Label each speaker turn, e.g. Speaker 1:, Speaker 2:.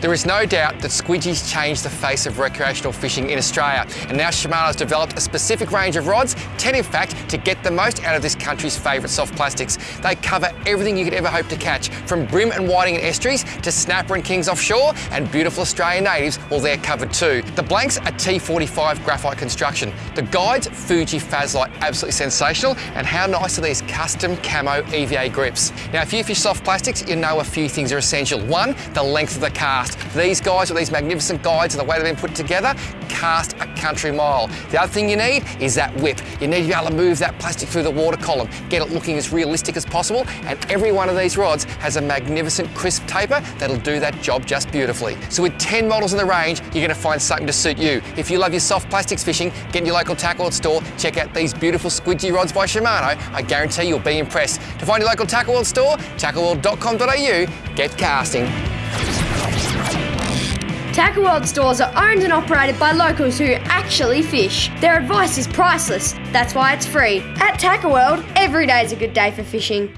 Speaker 1: There is no doubt that squidgies changed the face of recreational fishing in Australia, and now Shimano's developed a specific range of rods, 10 in fact, to get the most out of this country's favourite soft plastics. They cover everything you could ever hope to catch, from bream and whiting in estuaries to snapper and kings offshore, and beautiful Australian natives, well, they're covered too. The blanks are T45 graphite construction. The guides, Fuji Fazlite, absolutely sensational, and how nice are these custom camo EVA grips. Now, if you fish soft plastics, you know a few things are essential. One, the length of the cast. These guys with these magnificent guides and the way they've been put together, cast a country mile. The other thing you need is that whip. You need to be able to move that plastic through the water column, get it looking as realistic as possible, and every one of these rods has a magnificent crisp taper that'll do that job just beautifully. So with 10 models in the range, you're gonna find something to suit you. If you love your soft plastics fishing, get in your local tackle store, check out these beautiful squidgy rods by Shimano. I guarantee you'll be impressed. To find your local tackle world store, tackleworld.com.au, get casting.
Speaker 2: Tackle World stores are owned and operated by locals who actually fish. Their advice is priceless, that's why it's free. At Tackle World, every day is a good day for fishing.